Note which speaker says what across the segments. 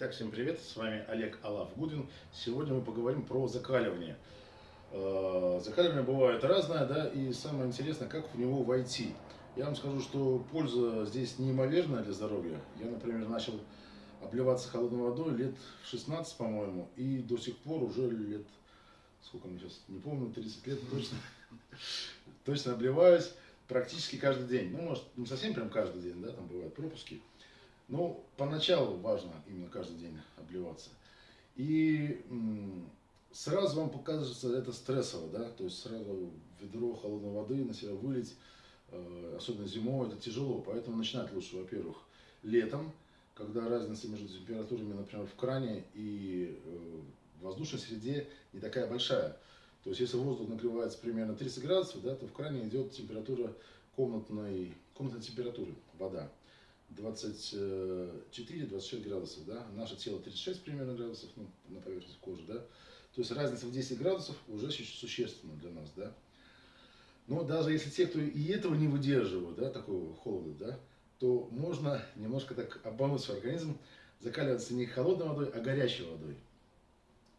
Speaker 1: Итак, всем привет, с вами Олег Алав Гудин. Сегодня мы поговорим про закаливание. Э, закаливание бывает разное, да, и самое интересное, как в него войти. Я вам скажу, что польза здесь неимоверная для здоровья. Я, например, начал обливаться холодной водой лет в 16, по-моему, и до сих пор уже лет, сколько мне сейчас, не помню, 30 лет точно, точно обливаюсь практически каждый день. Ну, может, не совсем прям каждый день, да, там бывают пропуски. Ну, поначалу важно именно каждый день обливаться. И сразу вам покажется это стрессово, да, то есть сразу ведро холодной воды на себя вылить, э, особенно зимой, это тяжело. Поэтому начинать лучше, во-первых, летом, когда разница между температурами, например, в кране и э, в воздушной среде не такая большая. То есть, если воздух нагревается примерно 30 градусов, да, то в кране идет температура комнатной, комнатной температуры, вода. 24-26 градусов, да, наше тело 36 примерно градусов ну, на поверхности кожи, да, то есть разница в 10 градусов уже существенна для нас, да. Но даже если те, кто и этого не выдерживают, да, такого холода, да, то можно немножко так обмануть свой организм, закаливаться не холодной водой, а горячей водой.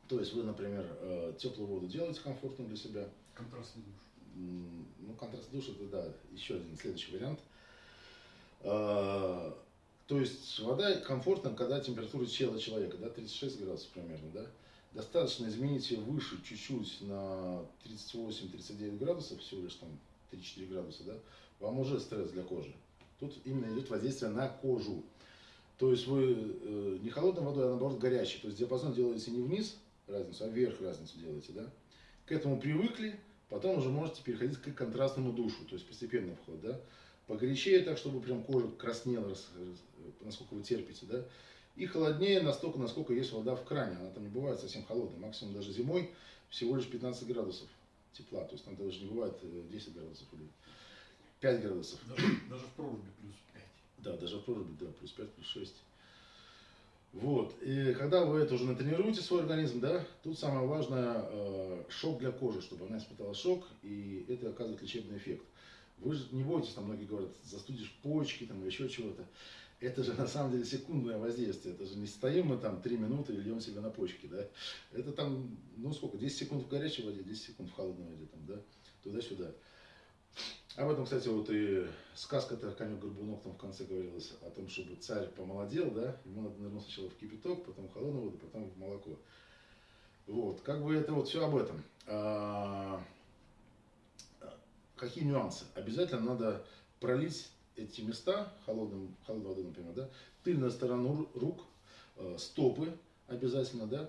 Speaker 1: То есть вы, например, э, теплую воду делаете комфортно для себя.
Speaker 2: Контрастный душ.
Speaker 1: Ну, контрастный душ это, да, еще один следующий вариант – то есть вода комфортна, когда температура тела человека, да, 36 градусов примерно, да. Достаточно изменить ее выше чуть-чуть на 38-39 градусов, всего лишь там 3-4 градуса, да, вам уже стресс для кожи. Тут именно идет воздействие на кожу. То есть вы э, не холодной водой, а наоборот горячей. То есть диапазон делаете не вниз разницу, а вверх разницу делаете, да. К этому привыкли, потом уже можете переходить к контрастному душу, то есть постепенный вход, да погорячее так, чтобы прям кожа краснела, насколько вы терпите, да, и холоднее настолько, насколько есть вода в кране, она там не бывает совсем холодной, максимум даже зимой всего лишь 15 градусов тепла, то есть там даже не бывает 10 э, градусов или 5 градусов.
Speaker 2: Даже, даже в проруби плюс 5.
Speaker 1: Да, даже в проруби, да, плюс 5, плюс 6. Вот, и когда вы это уже натренируете свой организм, да, тут самое важное э, шок для кожи, чтобы она испытала шок, и это оказывает лечебный эффект. Вы же не бойтесь, там многие говорят, застудишь почки там, еще чего-то. Это же на самом деле секундное воздействие. Это же не стоим мы там 3 минуты и льем себе на почки. Да? Это там, ну сколько, 10 секунд в горячей воде, 10 секунд в холодной воде, там, да? туда-сюда. Об этом, кстати, вот и сказка-то конек-горбунок там в конце говорилось о том, чтобы царь помолодел, да, ему надо нырнуть сначала в кипяток, потом в холодную воду, потом в молоко. Вот, как бы это вот все об этом. Какие нюансы? Обязательно надо пролить эти места холодным, холодной водой, например, да, тыльную сторону рук, э, стопы обязательно, да,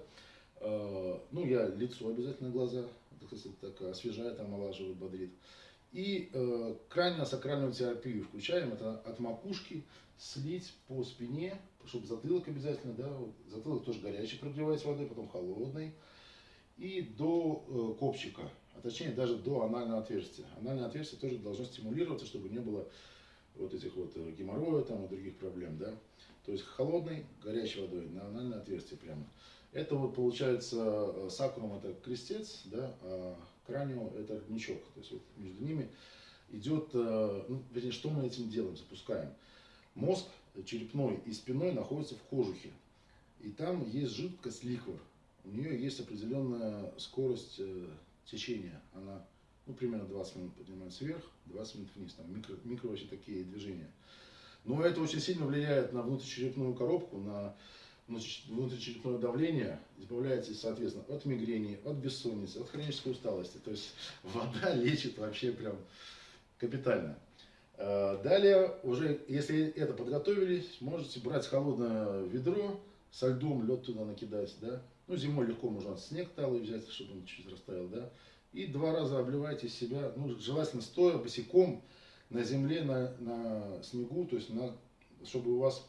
Speaker 1: э, ну, я лицо обязательно, глаза, это, кстати, так освежает, омолаживает, бодрит. И э, крайне-сакральную терапию включаем, это от макушки слить по спине, чтобы затылок обязательно, да, вот, затылок тоже горячий прогревать водой, потом холодный, и до э, копчика, а точнее даже до анального отверстия. Анальное отверстие тоже должно стимулироваться, чтобы не было вот этих вот э, геморроя там и других проблем, да. То есть холодной, горячей водой на анальное отверстие прямо. Это вот получается э, сакрум это крестец, да, а кранио это родничок. То есть вот между ними идет, э, ну, вернее, что мы этим делаем, запускаем. Мозг черепной и спиной находятся в кожухе. И там есть жидкость ликвор. У нее есть определенная скорость течение, она ну, примерно 20 минут поднимается вверх, 20 минут вниз, там микро, микро вообще такие движения. Но это очень сильно влияет на внутричерепную коробку, на внутричерепное давление, избавляется, соответственно, от мигрени, от бессонницы, от хронической усталости. То есть вода лечит вообще прям капитально. А, далее, уже если это подготовились, можете брать холодное ведро, со льдом лед туда накидать, да, ну, зимой легко можно снег талый взять, чтобы он чуть-чуть растаял, да. И два раза обливайте себя, ну, желательно стоя, босиком, на земле, на, на снегу, то есть на, чтобы у вас,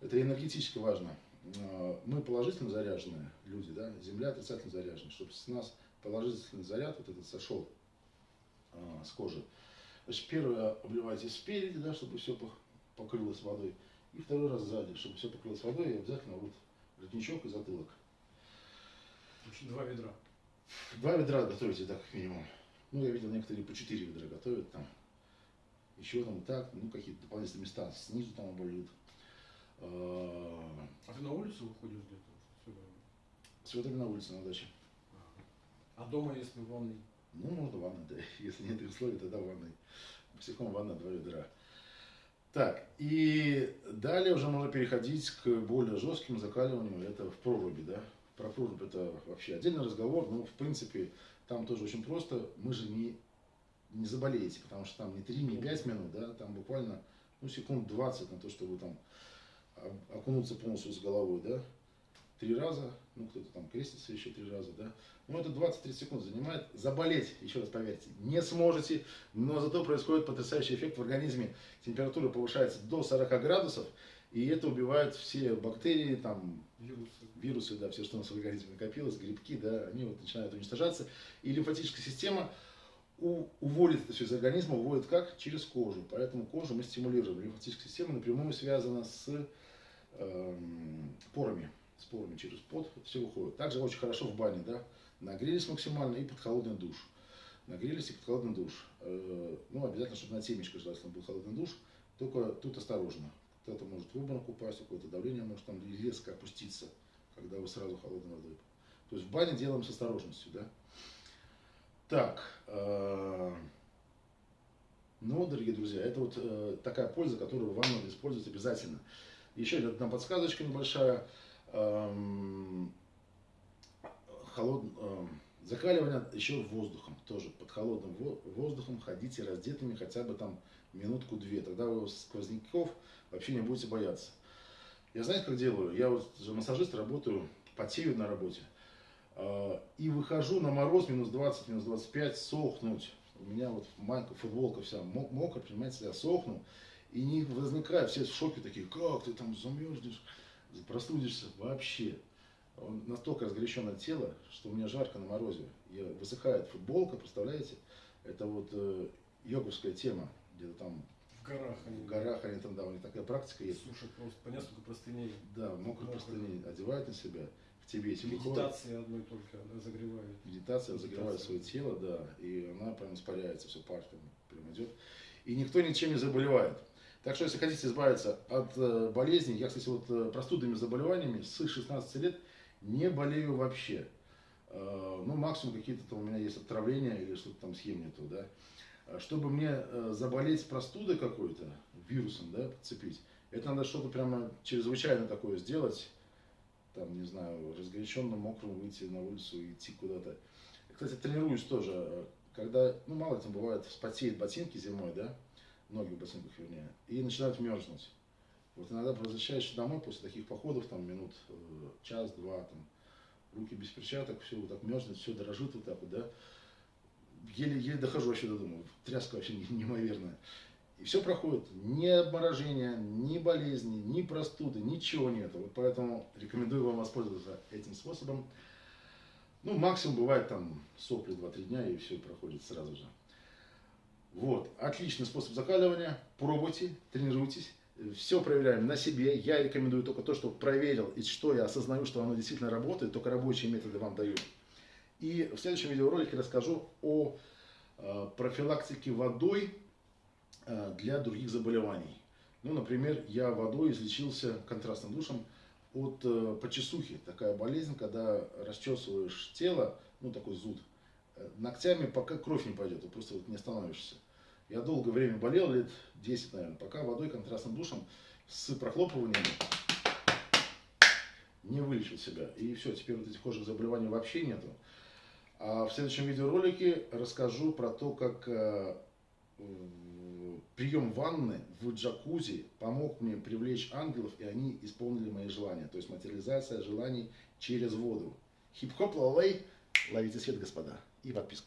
Speaker 1: это энергетически важно, а, мы положительно заряженные люди, да, земля отрицательно заряжена, чтобы с нас положительный заряд вот этот сошел а, с кожи. Значит, первое обливайте спереди, да, чтобы все покрылось водой, и второй раз сзади, чтобы все покрылось водой, и обязательно вот родничок и затылок.
Speaker 2: Два ведра.
Speaker 1: Два ведра готовите так, как минимум. Ну, я видел, некоторые по четыре ведра готовят там. Еще там так, ну, какие-то дополнительные места снизу там обольют. Э,
Speaker 2: А ты на улицу выходишь где-то? Сюда?
Speaker 1: С ветрами на улице, на даче.
Speaker 2: А дома, если в ванной?
Speaker 1: Ну, можно ванной, да. Если нет условий, тогда ванной. Босиком ванна, два ведра. Так, и далее уже можно переходить к более жестким закаливаниям. Это в проруби, да. Про прорубь это вообще отдельный разговор, но в принципе там тоже очень просто. Мы же не, не заболеете, потому что там не 3, не 5 минут, да, там буквально ну, секунд 20 на то, чтобы там окунуться полностью с головой, да. Три раза, ну кто-то там крестится еще три раза, да. Ну это 20-30 секунд занимает. Заболеть, еще раз поверьте, не сможете, но зато происходит потрясающий эффект в организме. Температура повышается до 40 градусов, и это убивает все бактерии, там,
Speaker 2: Вирусы.
Speaker 1: да, все, что у нас в организме накопилось, грибки, да, они вот начинают уничтожаться. И лимфатическая система уводит это все из организма, уводит как? Через кожу. Поэтому кожу мы стимулируем. Лимфатическая система напрямую связана с эм, порами. С порами через пот все выходит. Также очень хорошо в бане, да. Нагрелись максимально и под холодный душ. Нагрелись и под холодный душ. Э, ну, обязательно, чтобы на темечко желательно был холодный душ. Только тут осторожно. Кто-то может в обморок упасть, какое-то давление может там резко опуститься, когда вы сразу холодной водой. То есть в бане делаем с осторожностью, да. Так, э, ну, дорогие друзья, это вот э, такая польза, которую вам надо использовать обязательно. Еще одна подсказочка небольшая. Эм, холод, эм, закаливание еще воздухом, тоже под холодным во- воздухом ходите раздетыми хотя бы там минутку-две, тогда вы сквозняков вообще не будете бояться. Я знаете, как делаю? Я вот же массажист, работаю, потею на работе. Э, И выхожу на мороз, минус 20, минус 25, сохнуть. У меня вот майка, футболка вся мо- мокрая, понимаете, я сохну. И не возникает, все в шоке такие, как ты там замерзнешь, простудишься. Вообще. Он настолько разгоряченное тело, что у меня жарко на морозе. Я, высыхает футболка, представляете? Это вот э, йоговская тема, где-то там
Speaker 2: В горах они.
Speaker 1: в горах они там, да, у них такая практика есть.
Speaker 2: Сушат просто по несколько простыней.
Speaker 1: Да, Мокрые. простыни одевают на себя, в Тибете выходят.
Speaker 2: Медитации одной только разогревают.
Speaker 1: Медитация разогревает свое
Speaker 2: Медитация.
Speaker 1: тело, да, и она прям испаряется, все пар прям, прям идет. И никто ничем не заболевает. Так что, если хотите избавиться от э, болезней, я, кстати, вот э, простудными заболеваниями с 16 лет не болею вообще. Э, ну, максимум какие-то там у меня есть отравления или что-то там съем не то, да. Чтобы мне э, заболеть простудой какой-то, вирусом, да, подцепить, это надо что-то прямо чрезвычайно такое сделать, там, не знаю, разгоряченным, мокрым выйти на улицу и идти куда-то. Кстати, тренируюсь тоже, э, когда, ну, мало там бывает, вспотеют ботинки зимой, да, ноги в ботинках, вернее, и начинают мерзнуть. Вот иногда возвращаешься домой после таких походов, там, минут э, час-два, там, руки без перчаток, все вот так мерзнет, все дрожит вот так вот, да. Еле, еле дохожу вообще до дома, тряска вообще не- неимоверная. И все проходит. Ни обморожения, ни болезни, ни простуды, ничего нет. Вот поэтому рекомендую вам воспользоваться этим способом. Ну, максимум бывает там сопли 2-3 дня и все проходит сразу же. Вот, отличный способ закаливания. Пробуйте, тренируйтесь. Все проверяем на себе. Я рекомендую только то, что проверил и что я осознаю, что оно действительно работает. Только рабочие методы вам даю. И в следующем видеоролике расскажу о э, профилактике водой э, для других заболеваний. Ну, например, я водой излечился контрастным душем от э, почесухи. Такая болезнь, когда расчесываешь тело, ну такой зуд, ногтями, пока кровь не пойдет, ты просто вот не остановишься. Я долгое время болел, лет 10, наверное, пока водой контрастным душем с прохлопыванием не вылечил себя. И все, теперь вот этих кожных заболеваний вообще нету. А в следующем видеоролике расскажу про то, как э, прием ванны в джакузи помог мне привлечь ангелов, и они исполнили мои желания. То есть материализация желаний через воду. Хип-хоп, лалей, ловите свет, господа. И подписка.